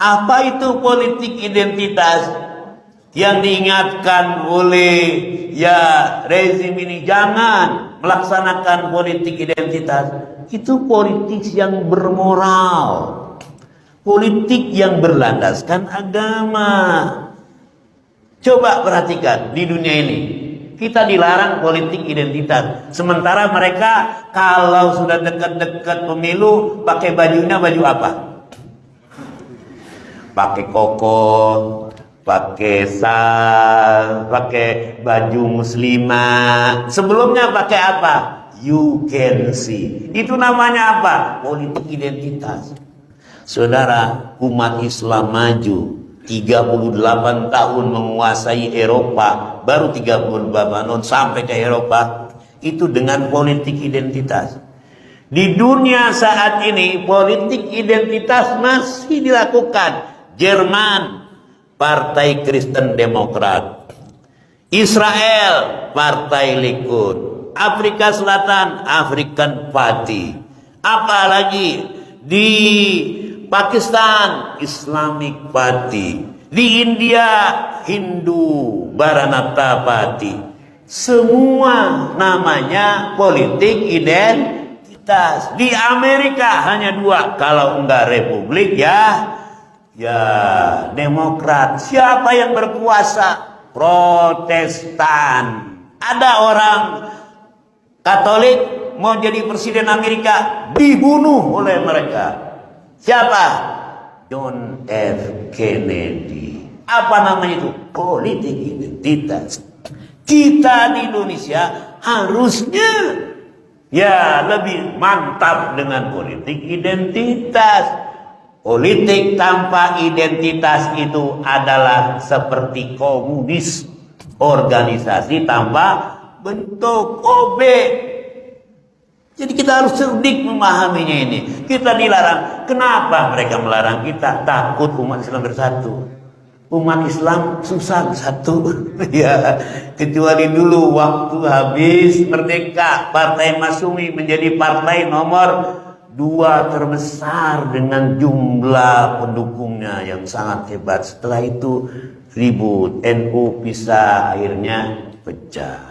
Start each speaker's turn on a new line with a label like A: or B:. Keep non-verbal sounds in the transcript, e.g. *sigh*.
A: Apa itu politik identitas yang diingatkan oleh ya rezim ini jangan melaksanakan politik identitas. Itu politik yang bermoral. Politik yang berlandaskan agama. Coba perhatikan di dunia ini. Kita dilarang politik identitas. Sementara mereka kalau sudah dekat-dekat pemilu pakai bajunya baju apa? Pakai koko, pakai sal, pakai baju muslimah. Sebelumnya pakai apa? You can see. Itu namanya apa? Politik identitas. Saudara, umat Islam maju 38 tahun menguasai Eropa, baru 38 tahun sampai ke Eropa, itu dengan politik identitas. Di dunia saat ini, politik identitas masih dilakukan. Jerman, Partai Kristen Demokrat. Israel, Partai Likud. Afrika Selatan, African Party. Apalagi di Pakistan Islamic Party, di India Hindu Baranata Party. Semua namanya politik identitas. Di Amerika hanya dua, kalau enggak republik ya ya demokrat. Siapa yang berkuasa? Protestan. Ada orang Katolik mau jadi presiden Amerika dibunuh oleh mereka. Siapa? John F. Kennedy. Apa namanya itu? Politik identitas. Kita di Indonesia harusnya ya lebih mantap dengan politik identitas. Politik tanpa identitas itu adalah seperti komunis. Organisasi tanpa bentuk OB jadi kita harus cerdik memahaminya ini. Kita dilarang. Kenapa mereka melarang kita? Takut umat Islam bersatu. Umat Islam susah bersatu. *laughs* ya, kecuali dulu waktu habis merdeka, Partai Masumi menjadi partai nomor dua terbesar dengan jumlah pendukungnya yang sangat hebat. Setelah itu ribut, NU bisa akhirnya pecah.